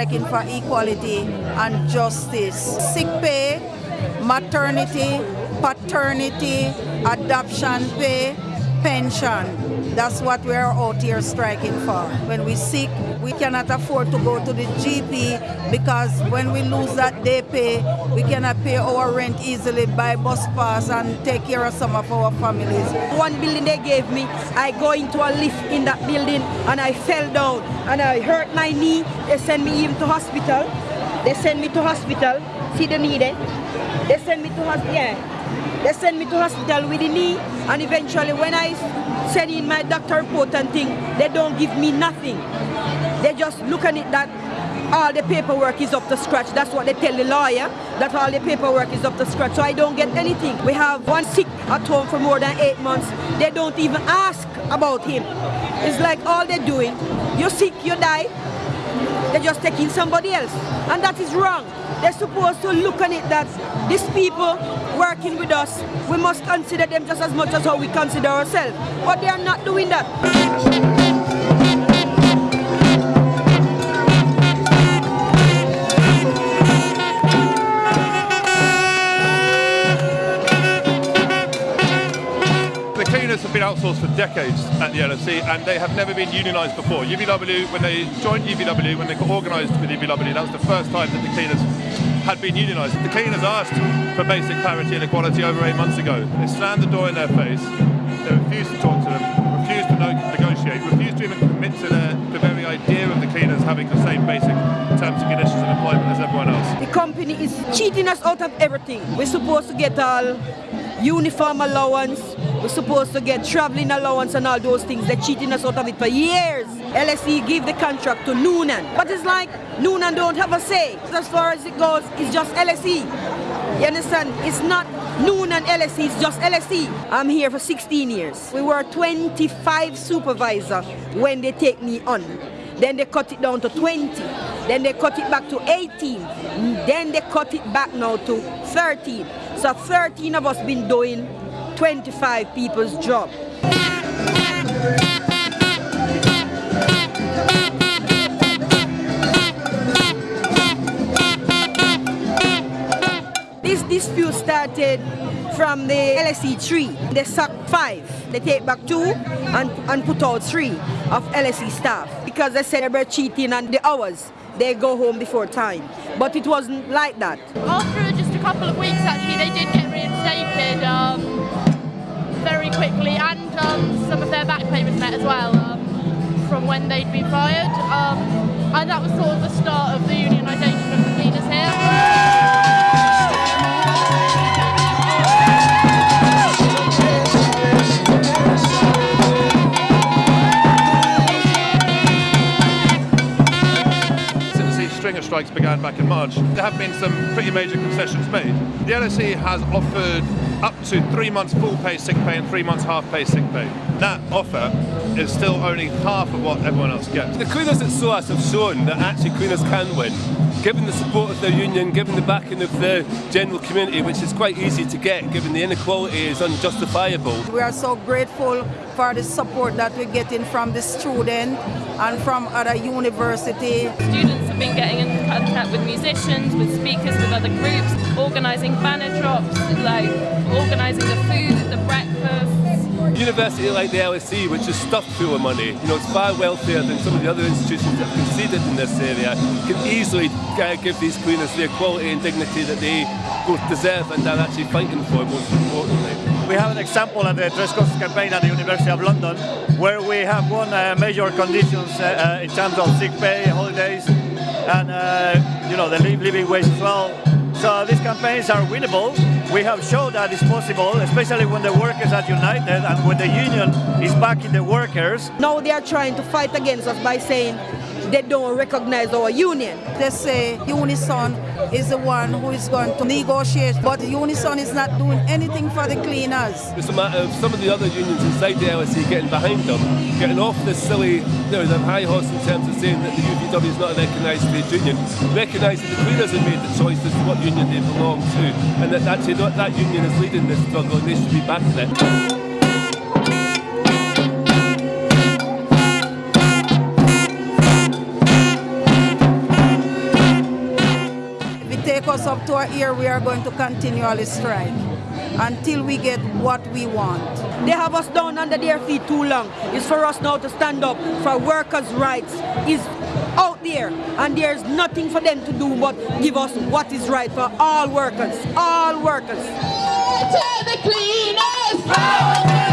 Striking for equality and justice. Sick pay, maternity, paternity, adoption pay, pension. That's what we're out here striking for. When we sick, we cannot afford to go to the GP because when we lose that day pay, we cannot pay our rent easily, buy bus pass and take care of some of our families. One building they gave me, I go into a lift in that building and I fell down and I hurt my knee. They send me even to hospital. They send me to hospital. See the knee there? They send me to hospital. Yeah. They send me to hospital with the knee and eventually when I send in my doctor report and thing, they don't give me nothing. They just look at it that all the paperwork is up to scratch. That's what they tell the lawyer, that all the paperwork is up to scratch. So I don't get anything. We have one sick at home for more than eight months. They don't even ask about him. It's like all they're doing, you're sick, you die, they're just taking somebody else. And that is wrong. They're supposed to look on it that these people working with us, we must consider them just as much as how we consider ourselves. But they are not doing that. Outsourced for decades at the LSE and they have never been unionised before. UVW, when they joined UVW, when they got organised with UVW, that was the first time that the cleaners had been unionised. The cleaners asked for basic parity and equality over eight months ago. They slammed the door in their face, they refused to talk to them, refused to negotiate, refused to even commit to the, the very idea of the cleaners having the same basic terms and conditions of employment as everyone else. The company is cheating us out of everything. We're supposed to get all uniform allowance, we're supposed to get traveling allowance and all those things. They're cheating us out of it for years. LSE give the contract to Noonan. But it's like Noonan don't have a say. As far as it goes, it's just LSE. You understand? It's not Noonan LSE, it's just LSE. I'm here for 16 years. We were 25 supervisor when they take me on. Then they cut it down to 20. Then they cut it back to 18. Then they cut it back now to 13. So 13 of us been doing 25 people's job. This dispute started from the LSE 3. They sack 5. They take back 2 and, and put out 3 of LSE staff because they were cheating on the hours. They go home before time. But it wasn't like that. After just a couple of weeks actually they did get reinstated. Um, very quickly and um, some of their back payments met as well um, from when they'd been fired. Um, and that was sort of the start of the unionisation of the cleaners here. stringer strikes began back in March, there have been some pretty major concessions made. The LSE has offered up to three months full pay sick pay and three months half pay sick pay. That offer is still only half of what everyone else gets. The cleaners at SOAS have shown that actually cleaners can win. Given the support of their union, given the backing of the general community, which is quite easy to get, given the inequality is unjustifiable. We are so grateful for the support that we're getting from the student and from other universities. Students have been getting in contact with musicians, with speakers, with other groups, organising banner drops, like organising the food, the breakfast. University like the LSE, which is stuffed full of money, you know, it's far wealthier than some of the other institutions that have conceded in this area, can easily uh, give these cleaners the equality and dignity that they both deserve and are actually fighting for, most importantly. We have an example at the Tres Cosas campaign at the University of London, where we have won uh, major conditions uh, uh, in terms of sick pay, holidays, and uh, you know the living wage as well. So these campaigns are winnable. We have shown that it's possible, especially when the workers are united and when the union is backing the workers. Now they are trying to fight against us by saying they don't recognize our union. They say Unison is the one who is going to negotiate, but Unison is not doing anything for the cleaners. It's a matter of some of the other unions inside the LSE getting behind them, getting off this silly, you know, the high horse in terms of saying that the UVW is not a recognised trade union, recognising the cleaners have made the choice as to what union they belong to, and that actually that union is leading this struggle and they should be backing it. Us up to our ear, we are going to continually strike until we get what we want. They have us down under their feet too long. It's for us now to stand up for workers' rights. Is out there and there's nothing for them to do but give us what is right for all workers, all workers. To the cleaners!